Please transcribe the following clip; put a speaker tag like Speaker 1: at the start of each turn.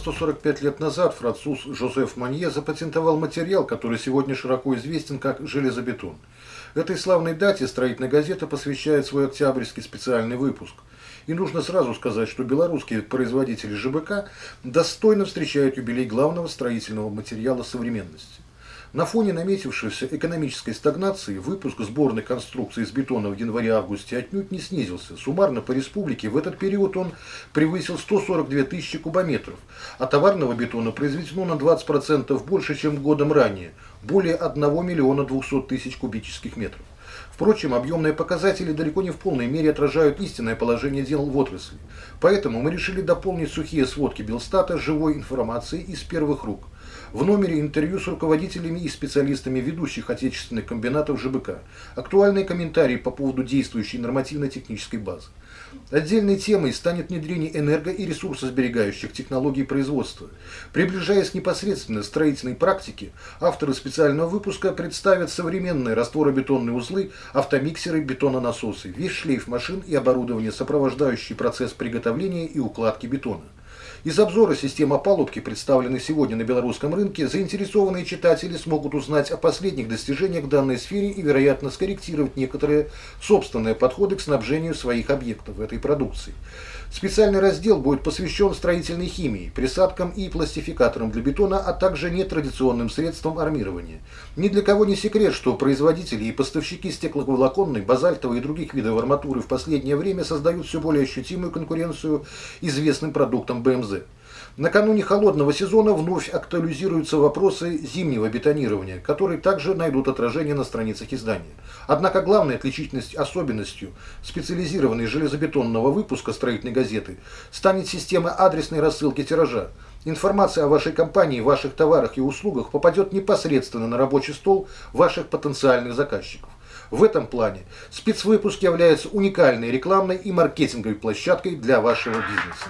Speaker 1: 145 лет назад француз Жозеф Манье запатентовал материал, который сегодня широко известен как железобетон. Этой славной дате строительная газета посвящает свой октябрьский специальный выпуск. И нужно сразу сказать, что белорусские производители ЖБК достойно встречают юбилей главного строительного материала современности. На фоне наметившейся экономической стагнации выпуск сборной конструкции из бетона в январе-августе отнюдь не снизился. Суммарно по республике в этот период он превысил 142 тысячи кубометров, а товарного бетона произведено на 20% больше, чем годом ранее, более 1 миллиона 200 тысяч кубических метров. Впрочем, объемные показатели далеко не в полной мере отражают истинное положение дел в отрасли. Поэтому мы решили дополнить сухие сводки Белстата живой информацией из первых рук – в номере интервью с руководителями и специалистами ведущих отечественных комбинатов ЖБК. Актуальные комментарии по поводу действующей нормативно-технической базы. Отдельной темой станет внедрение энерго- и ресурсосберегающих технологий производства. Приближаясь непосредственно к строительной практике, авторы специального выпуска представят современные растворобетонные узлы, автомиксеры, бетононасосы, весь шлейф машин и оборудование, сопровождающий процесс приготовления и укладки бетона. Из обзора системы опалубки, представленной сегодня на белорусском рынке, заинтересованные читатели смогут узнать о последних достижениях в данной сфере и, вероятно, скорректировать некоторые собственные подходы к снабжению своих объектов этой продукции. Специальный раздел будет посвящен строительной химии, присадкам и пластификаторам для бетона, а также нетрадиционным средствам армирования. Ни для кого не секрет, что производители и поставщики стекловолоконной, базальтовой и других видов арматуры в последнее время создают все более ощутимую конкуренцию известным продуктам БМЗ. Накануне холодного сезона вновь актуализируются вопросы зимнего бетонирования, которые также найдут отражение на страницах издания. Однако главной отличительной особенностью специализированной железобетонного выпуска строительной газеты станет система адресной рассылки тиража. Информация о вашей компании, ваших товарах и услугах попадет непосредственно на рабочий стол ваших потенциальных заказчиков. В этом плане спецвыпуск является уникальной рекламной и маркетинговой площадкой для вашего бизнеса.